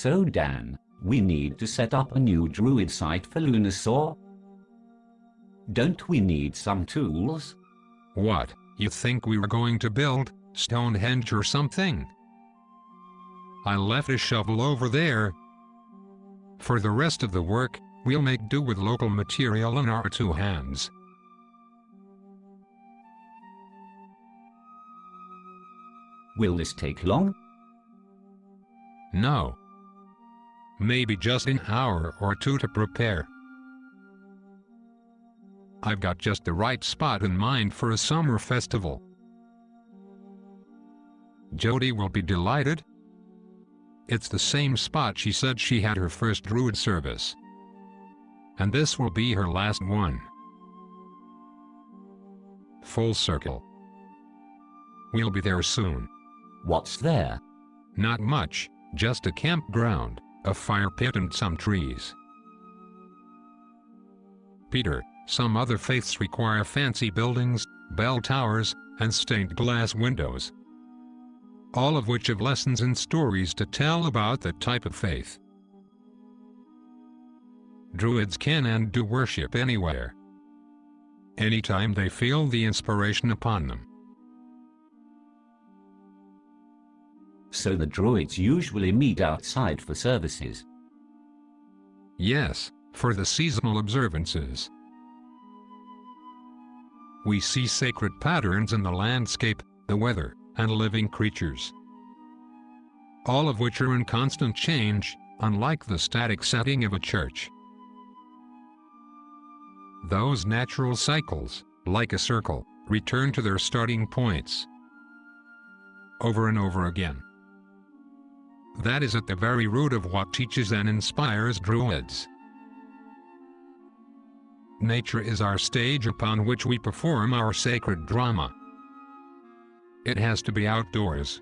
So Dan, we need to set up a new druid site for Lughnasadh? Don't we need some tools? What, you think we were going to build Stonehenge or something? I left a shovel over there. For the rest of the work, we'll make do with local material in our two hands. Will this take long? No. Maybe just an hour or two to prepare. I've got just the right spot in mind for a summer festival. Jody will be delighted. It's the same spot she said she had her first druid service. And this will be her last one. Full circle. We'll be there soon. What's there? Not much, just a campground, a fire pit and some trees. Peter, some other faiths require fancy buildings, bell towers, and stained glass windows. All of which have lessons and stories to tell about that type of faith. Druids can and do worship anywhere. Anytime they feel the inspiration upon them. So the druids usually meet outside for services. Yes, for the seasonal observances. We see sacred patterns in the landscape, the weather, and living creatures. All of which are in constant change, unlike the static setting of a church. Those natural cycles, like a circle, return to their starting points. Over and over again. That is at the very root of what teaches and inspires Druids. Nature is our stage upon which we perform our sacred drama. It has to be outdoors.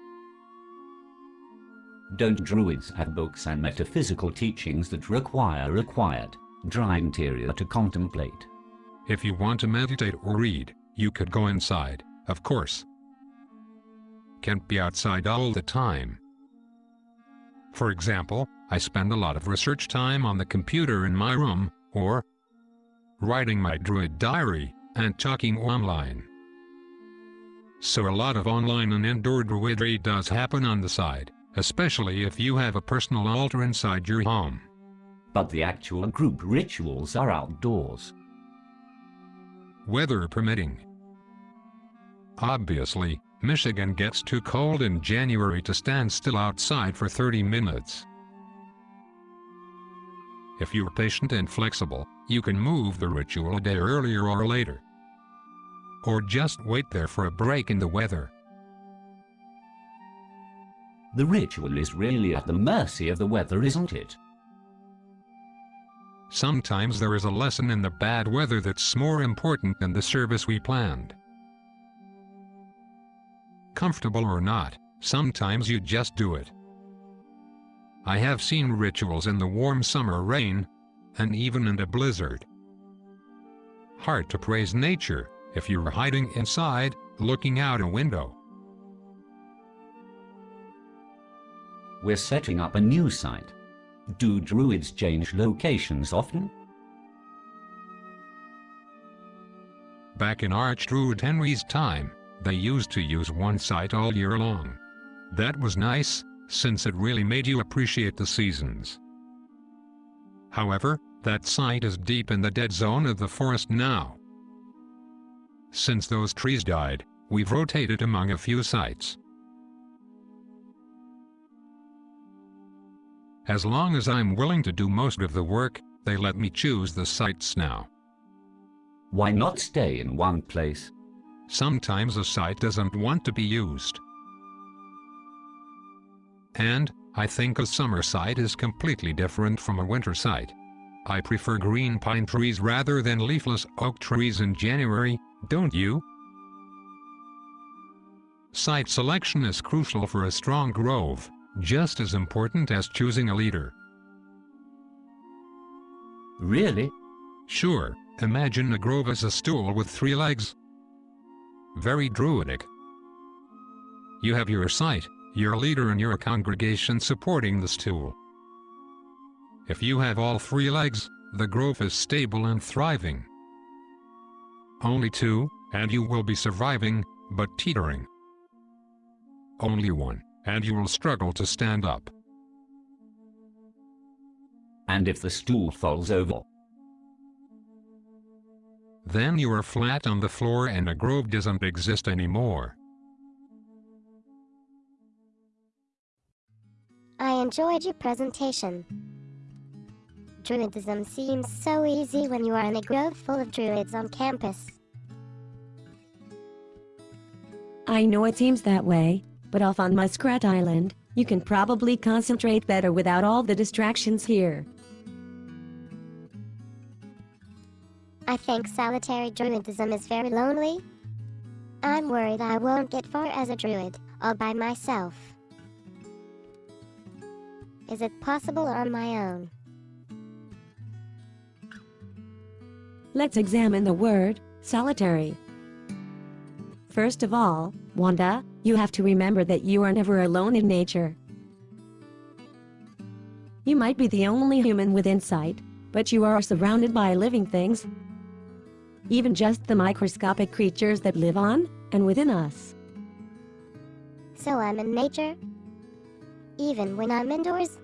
Don't Druids have books and metaphysical teachings that require a quiet, dry interior to contemplate? If you want to meditate or read, you could go inside, of course. Can't be outside all the time. For example, I spend a lot of research time on the computer in my room, or writing my Druid diary, and talking online. So a lot of online and indoor Druidry does happen on the side, especially if you have a personal altar inside your home. But the actual group rituals are outdoors. Weather permitting. Obviously, Michigan gets too cold in January to stand still outside for 30 minutes. If you're patient and flexible, you can move the ritual a day earlier or later. Or just wait there for a break in the weather. The ritual is really at the mercy of the weather, isn't it? Sometimes there is a lesson in the bad weather that's more important than the service we planned. Comfortable or not, sometimes you just do it. I have seen rituals in the warm summer rain, and even in a blizzard. Hard to praise nature, if you're hiding inside, looking out a window. We're setting up a new site. Do druids change locations often? Back in Archdruid Henry's time, they used to use one site all year long. That was nice, since it really made you appreciate the seasons. However, that site is deep in the dead zone of the forest now. Since those trees died, we've rotated among a few sites. As long as I'm willing to do most of the work, they let me choose the sites now. Why not stay in one place? Sometimes a site doesn't want to be used. And, I think a summer site is completely different from a winter site. I prefer green pine trees rather than leafless oak trees in January, don't you? Site selection is crucial for a strong grove, just as important as choosing a leader. Really? Sure, imagine a grove as a stool with three legs. Very druidic. You have your site, your leader and your congregation supporting the stool. If you have all three legs, the grove is stable and thriving. Only two, and you will be surviving, but teetering. Only one, and you will struggle to stand up. And if the stool falls over, Then you are flat on the floor and a grove doesn't exist anymore. I enjoyed your presentation. Druidism seems so easy when you are in a grove full of druids on campus. I know it seems that way, but off on Muskrat Island, you can probably concentrate better without all the distractions here. I think solitary druidism is very lonely. I'm worried I won't get far as a druid, all by myself. Is it possible on my own? Let's examine the word solitary. First of all, Wanda, you have to remember that you are never alone in nature. You might be the only human with insight, but you are surrounded by living things, even just the microscopic creatures that live on and within us. So I'm in nature? Even when I'm indoors?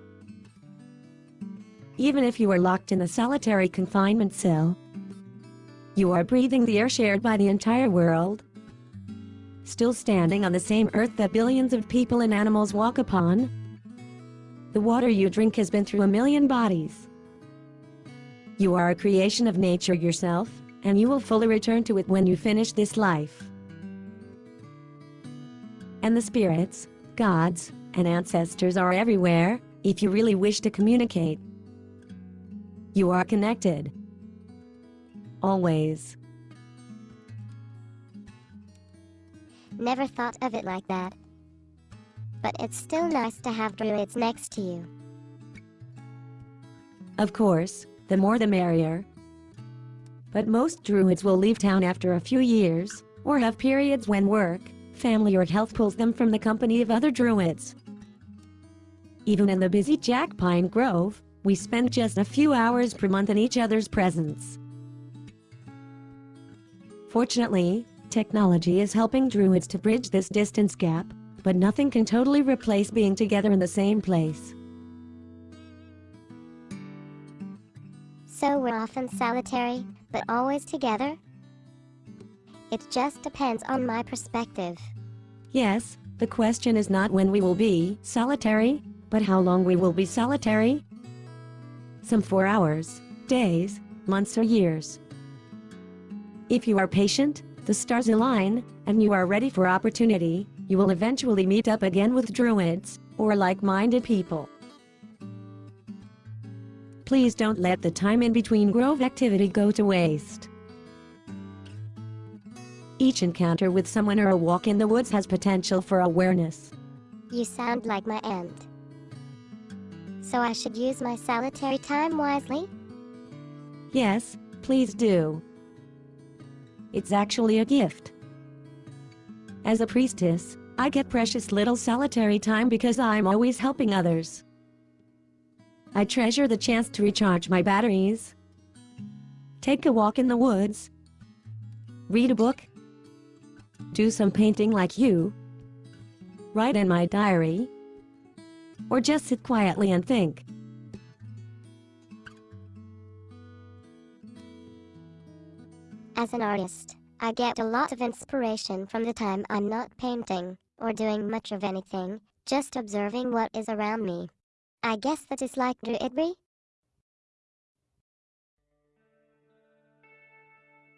Even if you are locked in a solitary confinement cell, you are breathing the air shared by the entire world. Still standing on the same earth that billions of people and animals walk upon. The water you drink has been through a million bodies. You are a creation of nature yourself, and you will fully return to it when you finish this life. And the spirits, gods, and ancestors are everywhere, if you really wish to communicate. You are connected. Always. Never thought of it like that. But it's still nice to have druids next to you. Of course, the more the merrier. But most druids will leave town after a few years, or have periods when work, family or health pulls them from the company of other druids. Even in the busy Jack Pine Grove, we spend just a few hours per month in each other's presence. Fortunately, technology is helping druids to bridge this distance gap, but nothing can totally replace being together in the same place. So we're often solitary, but always together? It just depends on my perspective. Yes, the question is not when we will be solitary, but how long we will be solitary. Some four hours, days, months or years. If you are patient, the stars align, and you are ready for opportunity, you will eventually meet up again with druids, or like-minded people. Please don't let the time in between grove activity go to waste. Each encounter with someone or a walk in the woods has potential for awareness. You sound like my aunt. So I should use my solitary time wisely? Yes, please do. It's actually a gift. As a priestess, I get precious little solitary time because I'm always helping others. I treasure the chance to recharge my batteries. Take a walk in the woods. Read a book. Do some painting like you. Write in my diary. Or just sit quietly and think. As an artist, I get a lot of inspiration from the time I'm not painting or doing much of anything, just observing what is around me. I guess that is like druidry?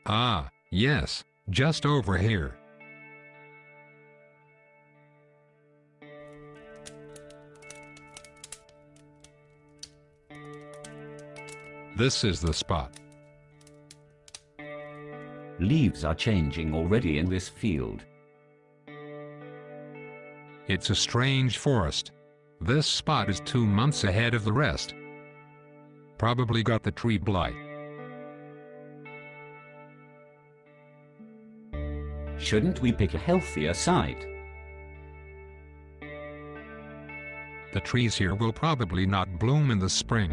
Ah, yes, just over here. This is the spot. leaves are changing already in this field. It's a strange forest. This spot is two months ahead of the rest. Probably got the tree blight. Shouldn't we pick a healthier site? The trees here will probably not bloom in the spring.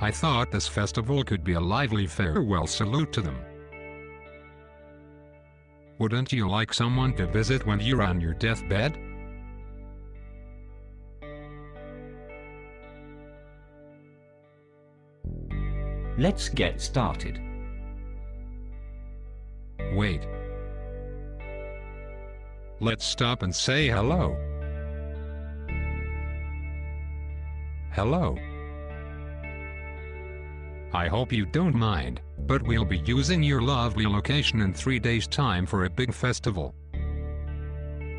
I thought this festival could be a lively farewell salute to them. Wouldn't you like someone to visit when you're on your deathbed? Let's get started. Wait. Let's stop and say hello. Hello. I hope you don't mind, but we'll be using your lovely location in three days' time for a big festival.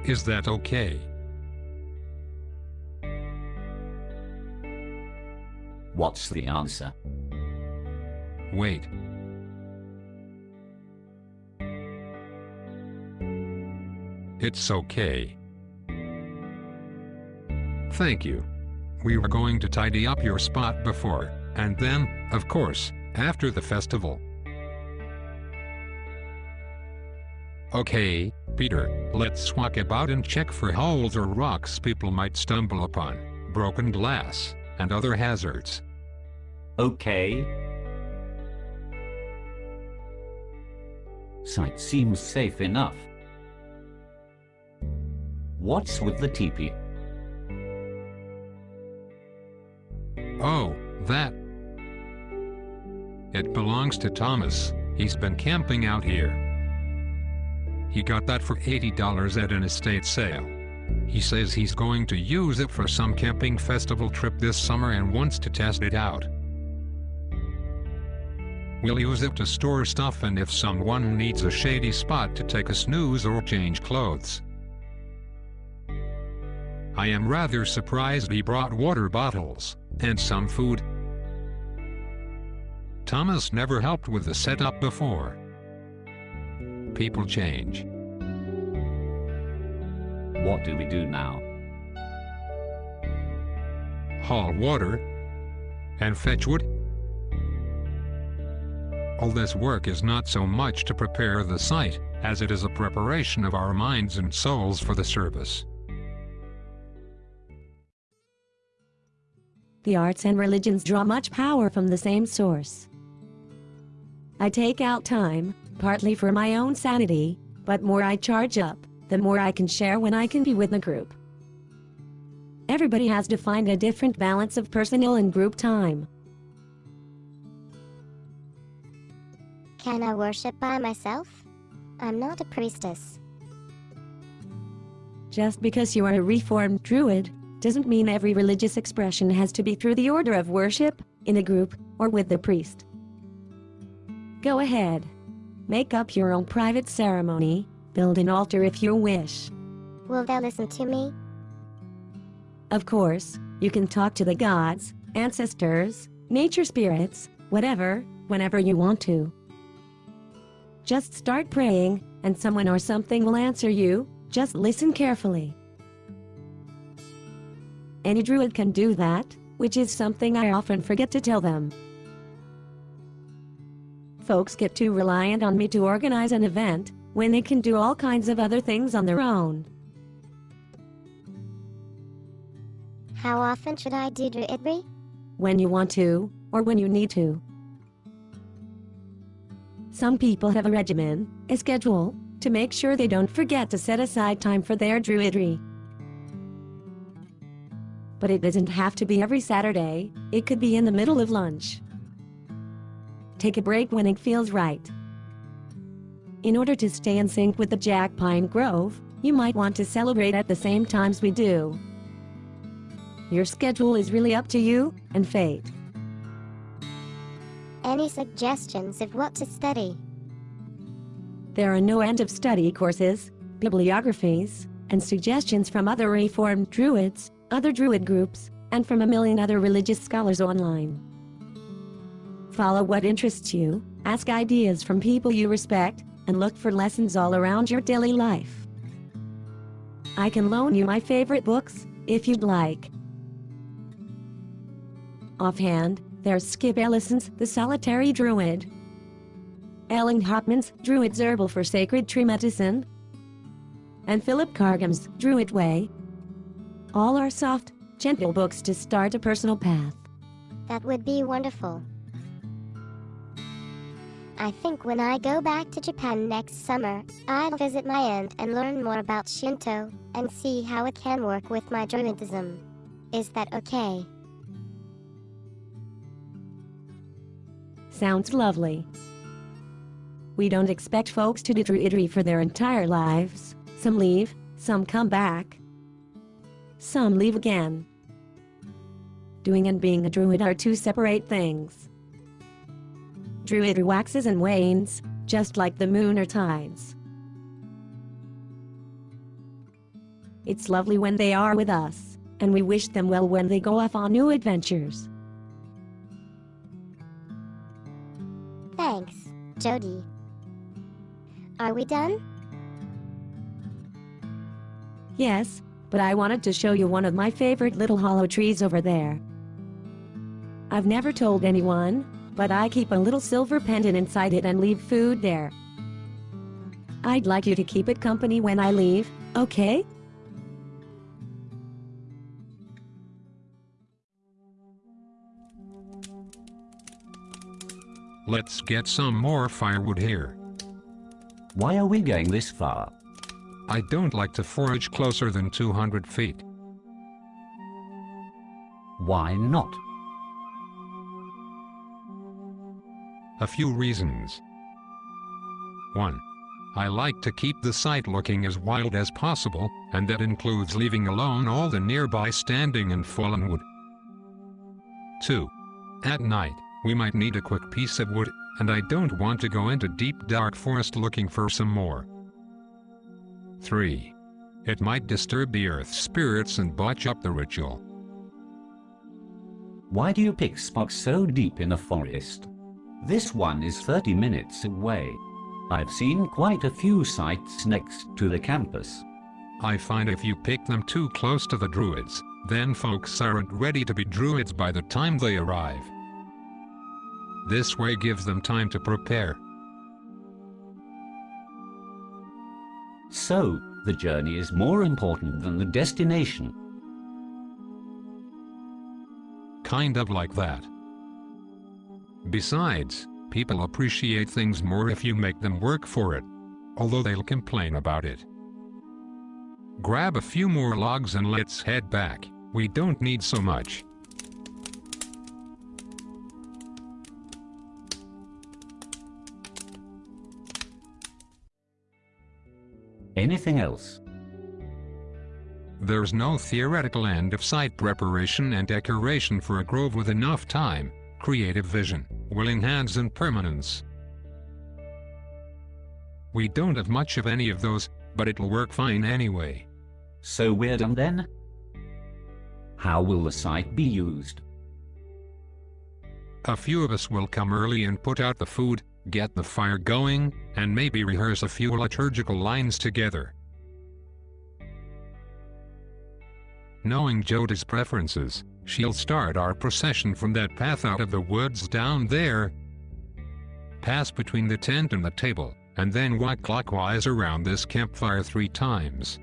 Is that okay? What's the answer? Wait. It's okay. Thank you. We were going to tidy up your spot before, and then, of course, after the festival. Okay, Peter, let's walk about and check for holes or rocks people might stumble upon, broken glass, and other hazards. Okay. Site seems safe enough. What's with the teepee? Oh, that. It belongs to Thomas. He's been camping out here. He got that for $80 at an estate sale. He says he's going to use it for some camping festival trip this summer and wants to test it out. We'll use it to store stuff and if someone needs a shady spot to take a snooze or change clothes. I am rather surprised he brought water bottles, and some food. Thomas never helped with the setup before. People change. What do we do now? Haul water and fetch wood. All this work is not so much to prepare the site, as it is a preparation of our minds and souls for the service. The arts and religions draw much power from the same source. I take out time, partly for my own sanity, but more I charge up, the more I can share when I can be with the group. Everybody has to find a different balance of personal and group time. Can I worship by myself? I'm not a priestess. Just because you are a reformed druid, doesn't mean every religious expression has to be through the order of worship, in a group, or with the priest. Go ahead. Make up your own private ceremony, build an altar if you wish. Will they listen to me? Of course, you can talk to the gods, ancestors, nature spirits, whatever, whenever you want to. Just start praying, and someone or something will answer you, just listen carefully. Any druid can do that, which is something I often forget to tell them. Folks get too reliant on me to organize an event, when they can do all kinds of other things on their own. How often should I do druidry? When you want to, or when you need to. Some people have a regimen, a schedule, to make sure they don't forget to set aside time for their druidry but it doesn't have to be every Saturday, it could be in the middle of lunch. Take a break when it feels right. In order to stay in sync with the Jack Pine Grove, you might want to celebrate at the same times we do. Your schedule is really up to you and fate. Any suggestions of what to study? There are no end of study courses, bibliographies, and suggestions from other Reformed Druids, other Druid groups, and from a million other religious scholars online. Follow what interests you, ask ideas from people you respect, and look for lessons all around your daily life. I can loan you my favorite books, if you'd like. Offhand, there's Skip Ellison's The Solitary Druid, Ellen Hopman's Druid's Herbal for Sacred Tree Medicine, and Philip Carr-Gomm's Druid Way, all are soft, gentle books to start a personal path. That would be wonderful. I think when I go back to Japan next summer, I'll visit my aunt and learn more about Shinto, and see how it can work with my Druidism. Is that okay? Sounds lovely. We don't expect folks to do Druidry for their entire lives. Some leave, some come back. Some leave again. Doing and being a druid are two separate things. Druidry waxes and wanes, just like the moon or tides. It's lovely when they are with us, and we wish them well when they go off on new adventures. Jody. Are we done? Yes, but I wanted to show you one of my favorite little hollow trees over there. I've never told anyone, but I keep a little silver pendant inside it and leave food there. I'd like you to keep it company when I leave, okay? Let's get some more firewood here. Why are we going this far? I don't like to forage closer than 200 feet. Why not? A few reasons. 1. I like to keep the site looking as wild as possible, and that includes leaving alone all the nearby standing and fallen wood. 2. At night, we might need a quick piece of wood, and I don't want to go into deep dark forest looking for some more. 3. It might disturb the earth's spirits and botch up the ritual. Why do you pick spots so deep in a forest? This one is 30 minutes away. I've seen quite a few sites next to the campus. I find if you pick them too close to the druids, then folks aren't ready to be druids by the time they arrive. This way gives them time to prepare. So, the journey is more important than the destination. Kind of like that. Besides, people appreciate things more if you make them work for it. Although they'll complain about it. Grab a few more logs and let's head back. We don't need so much. Anything else? There's no theoretical end of site preparation and decoration for a grove with enough time, creative vision, willing hands and permanence. We don't have much of any of those, but it'll work fine anyway. So we're done then? How will the site be used? A few of us will come early and put out the food, get the fire going, and maybe rehearse a few liturgical lines together. Knowing Jody's preferences, she'll start our procession from that path out of the woods down there, pass between the tent and the table, and then walk clockwise around this campfire three times.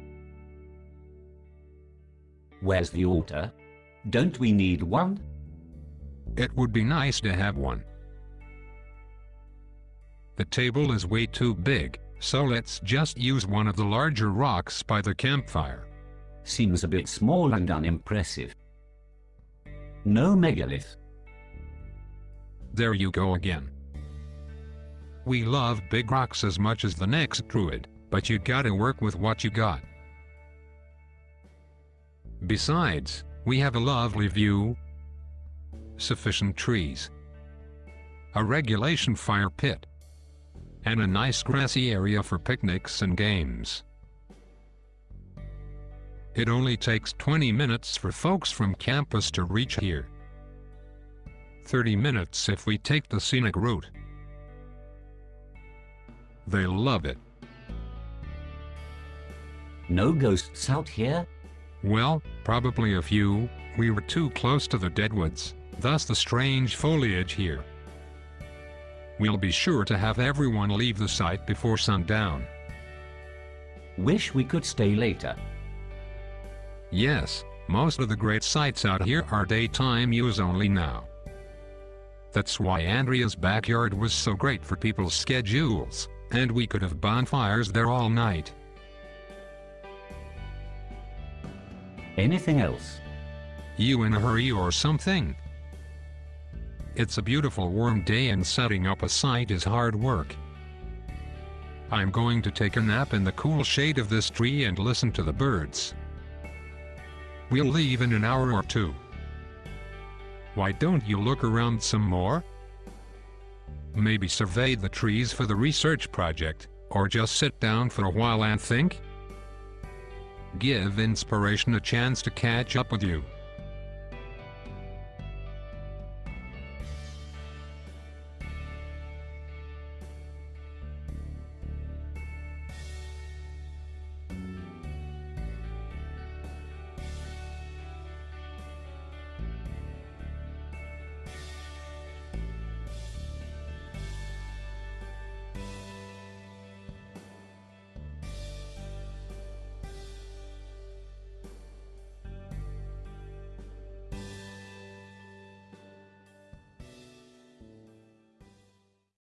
Where's the altar? Don't we need one? It would be nice to have one. The table is way too big, so let's just use one of the larger rocks by the campfire. Seems a bit small and unimpressive. No megalith. There you go again. We love big rocks as much as the next druid, but you gotta work with what you got. Besides, we have a lovely view, sufficient trees, a regulation fire pit, and a nice grassy area for picnics and games. It only takes 20 minutes for folks from campus to reach here. 30 minutes if we take the scenic route. They love it. No ghosts out here? Well, probably a few. We were too close to the deadwoods, thus the strange foliage here. We'll be sure to have everyone leave the site before sundown. Wish we could stay later. Yes, most of the great sites out here are daytime use only now. That's why Andrea's backyard was so great for people's schedules, and we could have bonfires there all night. Anything else? You in a hurry or something? It's a beautiful warm day and setting up a site is hard work. I'm going to take a nap in the cool shade of this tree and listen to the birds. We'll leave in an hour or two. Why don't you look around some more? Maybe survey the trees for the research project, or just sit down for a while and think? Give inspiration a chance to catch up with you.